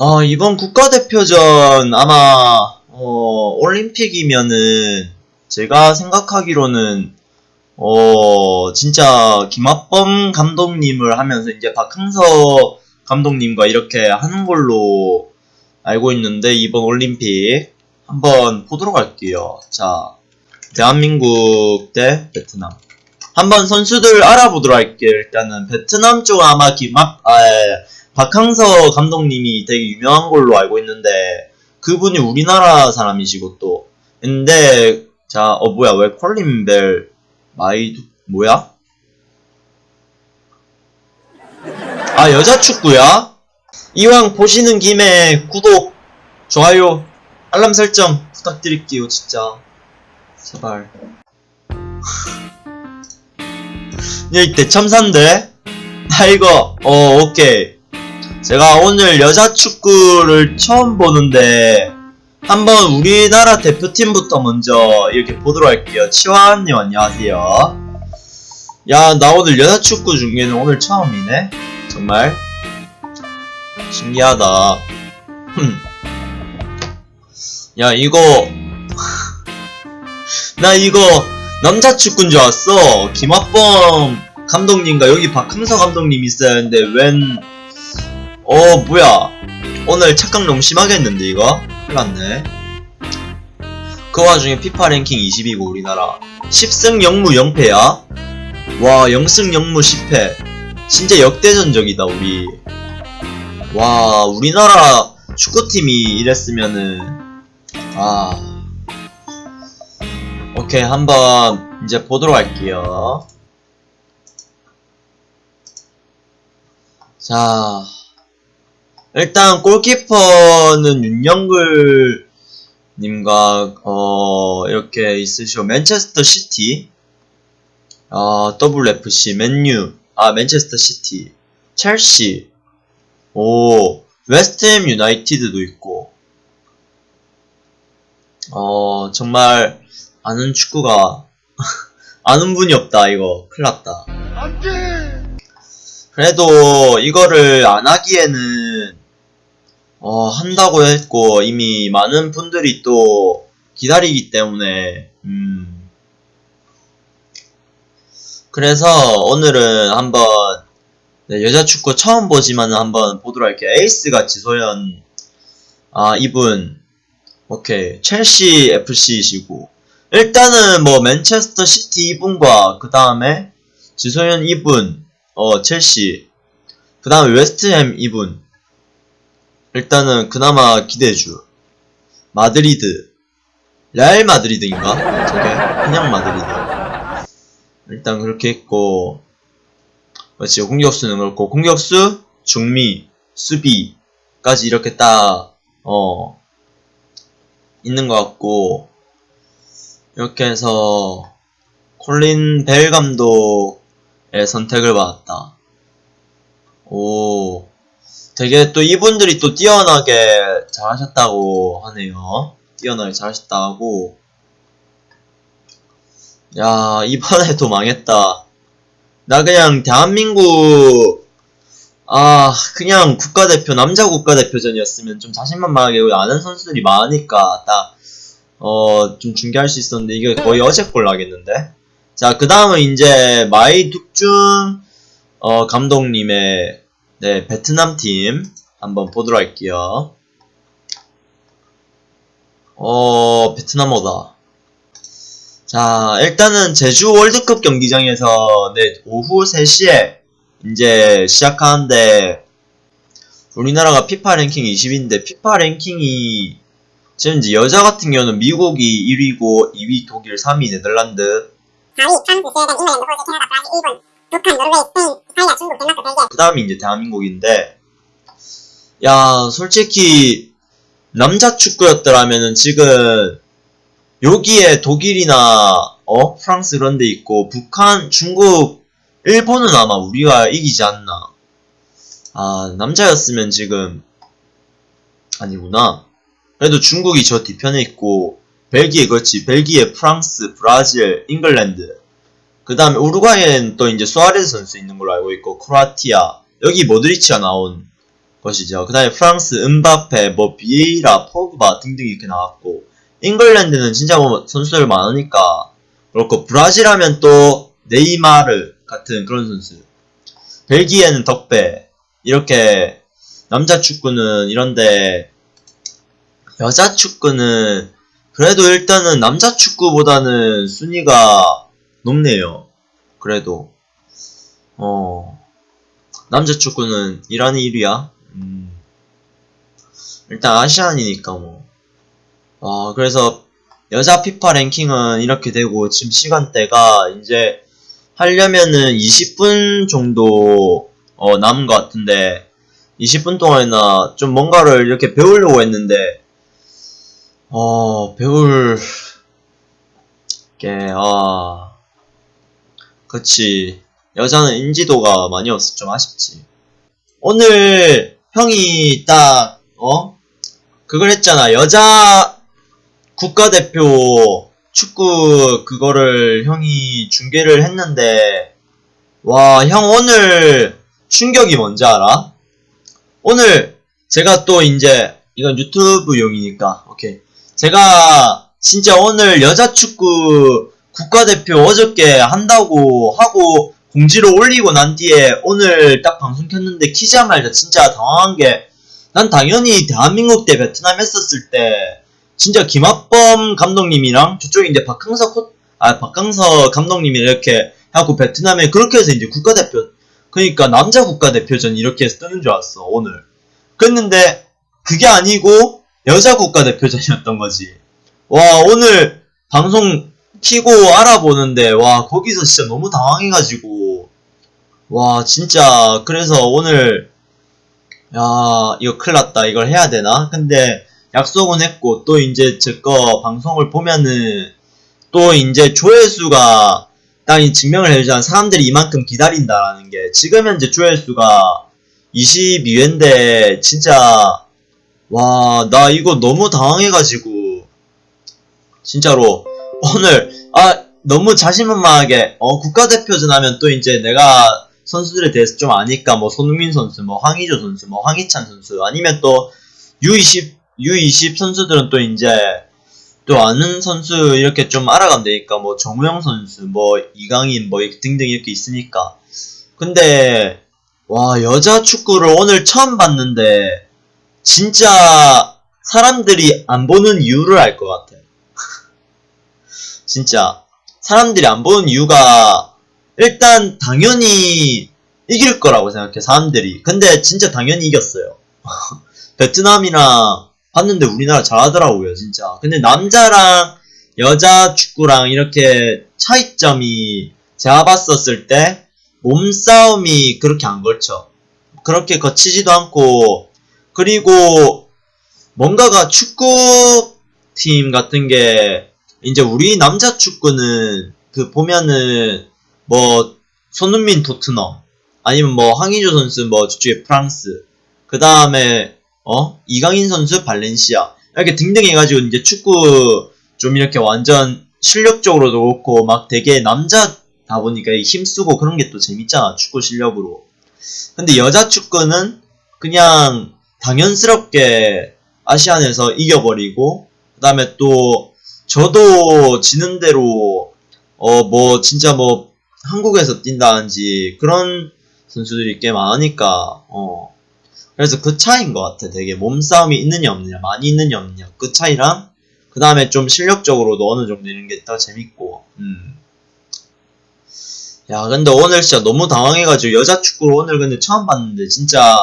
어, 이번 국가대표전 아마 어, 올림픽이면은 제가 생각하기로는 어, 진짜 김학범 감독님을 하면서 이제 박항서 감독님과 이렇게 하는 걸로 알고 있는데 이번 올림픽 한번 보도록 할게요. 자, 대한민국 대 베트남. 한번 선수들 알아보도록 할게요. 일단은 베트남 쪽 아마 김학 아, 예, 박항서 감독님이 되게 유명한 걸로 알고 있는데 그분이 우리나라 사람이시고 또 근데 자, 어 뭐야 왜 콜린 벨 마이두 뭐야? 아 여자 축구야? 이왕 보시는 김에 구독, 좋아요, 알람 설정 부탁드릴게요 진짜 제발 여기 대참사인데? 아 이거 어 오케이 제가 오늘 여자 축구를 처음 보는데 한번 우리나라 대표팀부터 먼저 이렇게 보도록 할게요. 치화님 안녕하세요. 야, 나 오늘 여자 축구 중계는 오늘 처음이네. 정말 신기하다. 흠. 야, 이거 나 이거 남자 축구인 줄 알았어. 김학범 감독님과 여기 박항서 감독님 있어야 하는데 웬 어, 뭐야. 오늘 착각 너무 심하게 했는데, 이거? 큰일 났네. 그 와중에 피파 랭킹 20위고, 우리나라. 10승 0무 0패야? 와, 0승 0무 10패. 진짜 역대전적이다, 우리. 와, 우리나라 축구팀이 이랬으면은, 아. 오케이, 한번 이제 보도록 할게요. 자. 일단 골키퍼는 윤영글 님과 어 이렇게 있으시고 맨체스터 시티 어 WFC 맨유 아 맨체스터 시티 첼시 오 웨스트햄 유나이티드도 있고 어 정말 아는 축구가 아는 분이 없다 이거. 큰일났다. 그래도 이거를 안 하기에는 어, 한다고 했고 이미 많은 분들이 또 기다리기 때문에 음. 그래서 오늘은 한번 네, 여자 축구 처음 보지만은 한번 보도록 할게요. 에이스가 지소연. 아 이분. 오케이. 첼시 FC이시고. 일단은 뭐 맨체스터 시티 이분과 그 다음에 지소연 이분 어 첼시. 그 다음에 웨스트햄 이분 일단은 그나마 기대해줘. 마드리드. 레알 마드리드인가? 저게? 그냥 마드리드. 일단 그렇게 했고, 그렇지, 공격수는 그렇고, 공격수, 중미, 수비까지 이렇게 딱, 어, 있는 것 같고, 이렇게 해서, 콜린 벨 감독의 선택을 받았다. 오, 되게 또 이분들이 또 뛰어나게 잘하셨다고 하네요. 뛰어나게 잘하셨다고. 야, 이번에도 망했다. 나 그냥 대한민국, 아, 그냥 국가대표, 남자 국가대표전이었으면 좀 자신만만하게 아는 선수들이 많으니까 딱, 어, 좀 중계할 수 있었는데 이게 거의 어제 꼴 나겠는데? 자, 그 다음은 이제 마이 득 쭝, 어, 감독님의 네, 베트남 팀 한번 보도록 할게요. 어, 베트남어다. 자, 일단은 제주 월드컵 경기장에서 네, 오후 3시에 이제 시작하는데 우리나라가 피파 랭킹 20인데 피파 랭킹이 지금 이제 여자 같은 경우는 미국이 1위고 2위 독일, 3위 네덜란드 4위 프랑스, 스웨덴, 잉글랜드, 호주, 캐나다, 브라질, 일본, 북한, 노르웨이, 스페인, 이탈리아, 중국, 덴마크, 벨기에 그 다음이 이제 대한민국인데, 야, 솔직히, 남자 축구였더라면은 지금, 여기에 독일이나, 어? 프랑스 이런 데 있고, 북한, 중국, 일본은 아마 우리가 이기지 않나. 아, 남자였으면 지금, 아니구나. 그래도 중국이 저 뒤편에 있고, 벨기에, 그렇지. 벨기에, 프랑스, 브라질, 잉글랜드. 그 다음에 우루과이엔 또 이제 수아레스 선수 있는 걸로 알고 있고 크로아티아 여기 모드리치가 나온 것이죠. 그 다음에 프랑스, 은바페, 뭐 비에이라, 포그바 등등 이렇게 나왔고 잉글랜드는 진짜 뭐 선수들 많으니까 그렇고 브라질 하면 또 네이마르 같은 그런 선수 벨기에는 덕배 이렇게 남자 축구는 이런데 여자 축구는 그래도 일단은 남자 축구보다는 순위가 높네요. 그래도 어 남자 축구는 이란이 1위야. 음. 일단 아시안이니까 뭐. 아 그래서 여자 피파 랭킹은 이렇게 되고 지금 시간대가 이제 하려면은 20분 정도 어, 남은 것 같은데 20분 동안이나 좀 뭔가를 이렇게 배우려고 했는데 어 배울 게 아 그치. 여자는 인지도가 많이 없어. 좀 아쉽지. 오늘 형이 딱 어? 그걸 했잖아. 여자 국가대표 축구 그거를 형이 중계를 했는데 와 형 오늘 충격이 뭔지 알아? 오늘 제가 또 이제 이건 유튜브용이니까 오케이. 제가 진짜 오늘 여자 축구 국가대표 어저께 한다고 하고 공지를 올리고 난 뒤에 오늘 딱 방송 켰는데 키자마자 진짜 당황한 게 난 당연히 대한민국 대 베트남 했었을 때 진짜 김학범 감독님이랑 저쪽에 이제 박항서 코, 아 박항서 감독님이 이렇게 하고 베트남에 그렇게 해서 이제 국가대표 그러니까 남자 국가대표전 이렇게 해서 뜨는 줄 알았어 오늘. 그랬는데 그게 아니고 여자 국가대표전이었던 거지. 와 오늘 방송 키고 알아보는데 와 거기서 진짜 너무 당황해가지고. 와 진짜 그래서 오늘 야 이거 큰일났다. 이걸 해야 되나? 근데 약속은 했고 또 이제 제 거 방송을 보면은 또 이제 조회수가 딱 이 증명을 해주잖아 사람들이 이만큼 기다린다라는 게 지금 현재 조회수가 22회인데 진짜 와 나 이거 너무 당황해가지고 진짜로 오늘 아 너무 자신만만하게 어 국가대표전 하면 또 이제 내가 선수들에 대해서 좀 아니까 뭐 손흥민 선수 뭐 황의조 선수 뭐 황희찬 선수 아니면 또 U20 U20 선수들은 또 이제 또 아는 선수 이렇게 좀 알아가면 되니까 뭐 정우영 선수 뭐 이강인 뭐 등등 이렇게 있으니까. 근데 와 여자 축구를 오늘 처음 봤는데 진짜 사람들이 안 보는 이유를 알 것 같아 진짜 사람들이 안 보는 이유가 일단 당연히 이길 거라고 생각해 사람들이. 근데 진짜 당연히 이겼어요. 베트남이랑 봤는데 우리나라 잘하더라고요 진짜. 근데 남자랑 여자 축구랑 이렇게 차이점이 제가 봤었을 때 몸싸움이 그렇게 안 걸쳐. 그렇게 거치지도 않고. 그리고 뭔가가 축구팀 같은 게 이제 우리 남자 축구는 그 보면은 뭐 손흥민 토트넘 아니면 뭐 황의조 선수 뭐 저쪽에 프랑스 그 다음에 어? 이강인 선수 발렌시아 이렇게 등등 해가지고 이제 축구 좀 이렇게 완전 실력적으로도 그렇고 막 되게 남자다 보니까 힘쓰고 그런 게 또 재밌잖아 축구 실력으로. 근데 여자 축구는 그냥 당연스럽게 아시안에서 이겨버리고 그 다음에 또 저도 지는 대로 어 뭐 진짜 뭐 한국에서 뛴다든지 그런 선수들이 꽤 많으니까 어. 그래서 그 차이인 것 같아. 되게 몸싸움이 있느냐 없느냐 많이 있느냐 없느냐. 그 차이랑 그 다음에 좀 실력적으로도 어느 정도 이런 게 더 재밌고. 음. 야 근데 오늘 진짜 너무 당황해가지고 여자 축구를 오늘 근데 처음 봤는데 진짜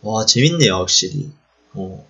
와 재밌네요 확실히. 어.